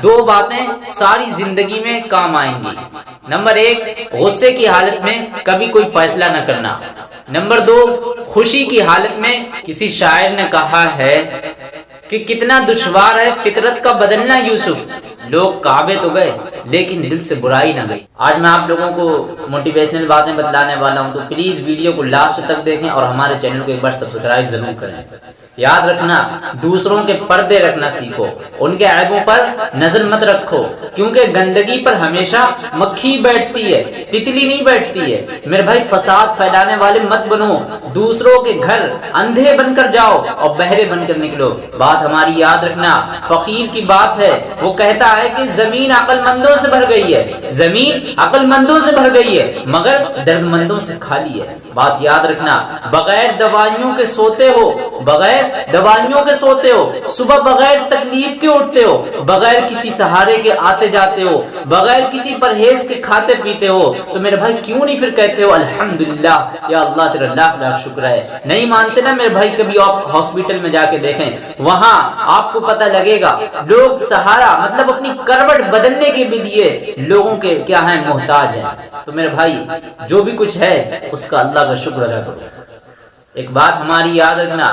दो बातें सारी ज़िंदगी में काम आएँगी। नंबर एक, गुस्से की हालत में कभी कोई फैसला न करना। नंबर दो, खुशी की हालत में किसी शायर ने कहा है कि कितना दुश्वार है फितरत का बदलना यूसुफ। लोग काबे तो गए, लेकिन दिल से बुराई ना गई। आज मैं आप लोगों को मोटिवेशनल बातें बतलाने वाला हूँ तो प्लीज़ वीडियो को लास्ट तक देखें और हमारे चैनल को एक बार सब्सक्राइब ज़रूर करें। याद रखना दूसरों के पर्दे रखना सीखो उनके ऐबों पर नज़र मत रखो। क्योंकि गंदगी पर हमेशा मक्खी बैठती है, तितली नहीं बैठती है। मेरे भाई, फसाद फैलाने वाले मत बनो। दूसरों के घर अंधे बनकर जाओ और बहरे बनकर निकलो। बात हमारी याद रखना, फकीर की बात है। वो कहता है कि ज़मीन अकलमंदों से भर गई है। ज़मीन अकलमंदों से भर गई है, मगर दर्दमंदों से खाली है। बात याद रखना, बगैर दवाइयों के सोते हो, बगैर दवाइयों के सोते हो, सुबह बगैर तकलीफ़ के उठते हो, बगैर किसी सहारे के आते जाते हो, बगैर किसी परहेज के खाते पीते हो तो मेरे भाई क्यों नहीं फिर कहते हो, अल्हम्दुलिल्लाह, या अल्लाह, तेरा लाख लाख शुक्र है। नहीं मानते ना मेरे भाई, कभी आप हॉस्पिटल में जाके देखें, वहाँ आपको पता लगेगा, लोग सहारा मतलब अपनी करवट बदलने के भी लिए लोगों के क्या है, मोहताज है। तो मेरे भाई, जो भी कुछ है, उसका अल्लाह का शुक्र अदा करो। एक बात हमारी याद रखना,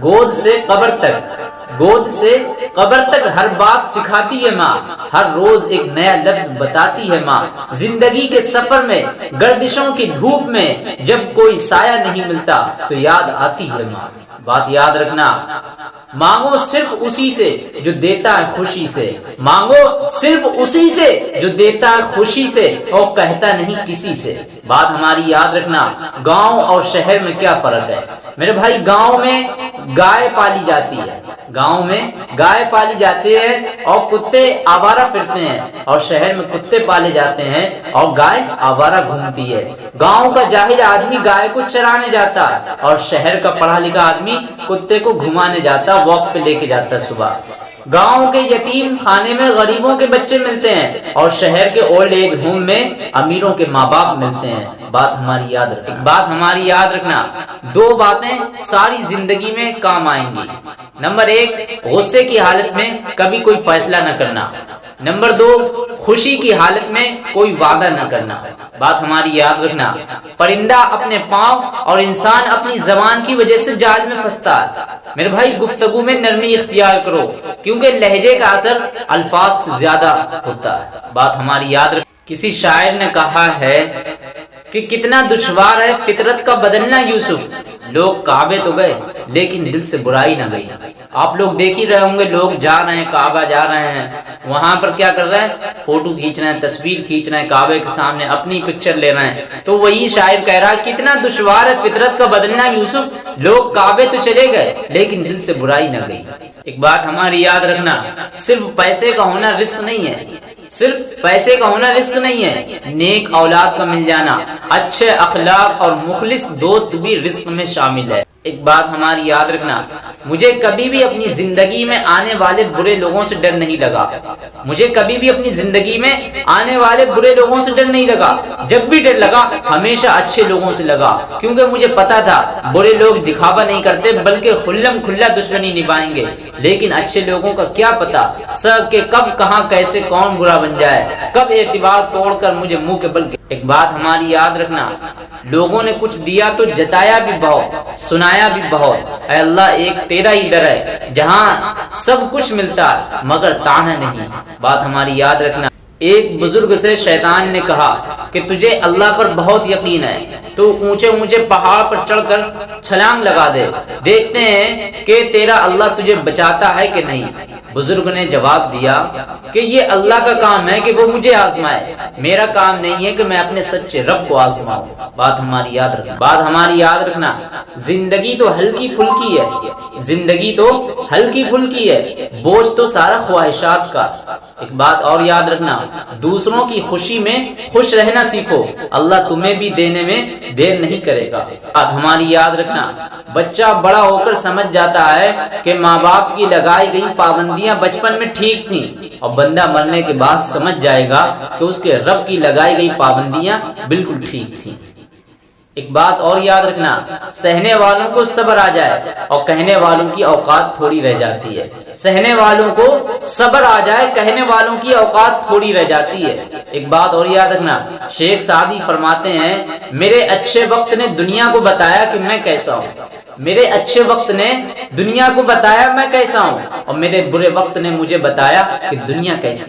गोद से कब्र तक, गोद से कबर तक हर बात सिखाती है माँ, हर रोज एक नया लफ्ज बताती है माँ। ज़िंदगी के सफ़र में, गर्दिशों की धूप में, जब कोई साया नहीं मिलता तो याद आती है माँ। बात याद रखना मांगो सिर्फ़ उसी से जो देता है खुशी से। मांगो सिर्फ़ उसी से जो देता है खुशी से और कहता नहीं किसी से। बात हमारी याद रखना, गाँव और शहर में क्या फ़र्क है? मेरे भाई, गाँव में गाय पाली जाती है। गाँव में गाय पाली जाती है और कुत्ते आवारा फिरते हैं और शहर में कुत्ते पाले जाते हैं और गाय आवारा घूमती है। गाँव का जाहिल आदमी गाय को चराने जाता और शहर का पढ़ा लिखा आदमी कुत्ते को घुमाने जाता। वॉक पे लेके जाता है सुबह। गाँव के यतीम खाने में गरीबों के बच्चे मिलते हैं और शहर के ओल्ड एज होम में अमीरों के माँ बाप मिलते हैं। बात हमारी याद रखना। बात हमारी याद रखना। दो बातें सारी ज़िंदगी में काम आएँगी। नंबर एक, गुस्से की हालत में कभी कोई फैसला न करना। नंबर दो, खुशी की हालत में कोई वादा न करना। बात हमारी याद रखना। परिंदा अपने पाँव और इंसान अपनी जबान की वजह से जाल में फंसता है। मेरे भाई, गुफ्तगु में नरमी इख्तियार करो, क्योंकि लहजे का असर अल्फाज से ज़्यादा होता है। बात हमारी याद रख किसी शायर ने कहा है कि कितना दुश्वार है फितरत का बदलना, यूसुफ। लोग काबे तो गए, लेकिन दिल से बुराई ना गई। आप लोग देख ही रहे होंगे, लोग जा रहे हैं, काबा जा रहे हैं। वहाँ पर क्या कर रहे हैं? फ़ोटो खींच रहे हैं, तस्वीर खींच रहे हैं काबे के सामने अपनी पिक्चर ले रहे हैं। तो वही शायर कह रहा है कितना दुश्वार है फितरत का बदलना यूसुफ। लोग काबे तो चले गए, लेकिन दिल से बुराई ना गई। एक बात हमारी याद रखना, सिर्फ़ पैसे का होना रिस्क नहीं है। सिर्फ़ पैसे का होना रिस्क नहीं है। नेक औलाद का मिल जाना, अच्छे अखलाक और मुखलिस दोस्त भी रिस्क में शामिल है। एक बात हमारी याद रखना मुझे कभी भी अपनी ज़िंदगी में आने वाले बुरे लोगों से डर नहीं लगा। मुझे कभी भी अपनी ज़िंदगी में आने वाले बुरे लोगों से डर नहीं लगा। जब भी डर लगा, हमेशा अच्छे लोगों से लगा। क्योंकि मुझे पता था, बुरे लोग दिखावा नहीं करते, बल्कि खुल्लम खुल्ला दुश्मनी निभाएँगे। लेकिन अच्छे लोगों का क्या पता, सर के कब, कहा, कैसे, कौन बुरा बन जाए। कब एतबार तोड़कर मुझे मुँह के बल एक बात हमारी याद रखना, लोगों ने कुछ दिया तो जताया भी बहुत, सुनाया भी बहुत। अल्लाह एक तेरा ही दर है। जहाँ सब कुछ मिलता, मगर ताना नहीं। बात हमारी याद रखना। एक बुज़ुर्ग से शैतान ने कहा कि तुझे अल्लाह पर बहुत यकीन है। तू ऊँचे ऊँचे पहाड़ पर चढ़कर छलांग लगा दे। देखते हैं कि तेरा अल्लाह तुझे बचाता है कि नहीं। बुज़ुर्ग ने जवाब दिया कि ये अल्लाह का काम है कि वो मुझे आजमाए। मेरा काम नहीं है कि मैं अपने सच्चे रब को आजमाऊं। बात हमारी याद रखना। बात हमारी याद रखना। ज़िंदगी तो हल्की फुल्की है। ज़िंदगी तो हल्की फुल्की है। बोझ तो सारा ख्वाहिशात का। एक बात और याद रखना। दूसरों की खुशी में खुश रहना सीखो। अल्लाह तुम्हें भी देने में देर नहीं करेगा। अब हमारी याद रखना। बच्चा बड़ा होकर समझ जाता है कि माँ बाप की लगाई गई पाबंदियाँ बचपन में ठीक थी। और बंदा मरने के बाद समझ जाएगा कि उसके रब की लगाई गई पाबंदियाँ बिल्कुल ठीक थी। एक बात और याद रखना, सहने वालों को सब्र आ जाए और कहने वालों की औकात थोड़ी रह जाती है। सहने वालों को सबर आ जाए, कहने वालों की औकात थोड़ी रह जाती है। एक बात और याद रखना, शेख सादी फरमाते हैं, मेरे अच्छे वक्त ने दुनिया को बताया कि मैं कैसा हूँ। मेरे अच्छे वक्त ने दुनिया को बताया मैं कैसा हूँ और मेरे बुरे वक्त ने मुझे बताया कि दुनिया कैसी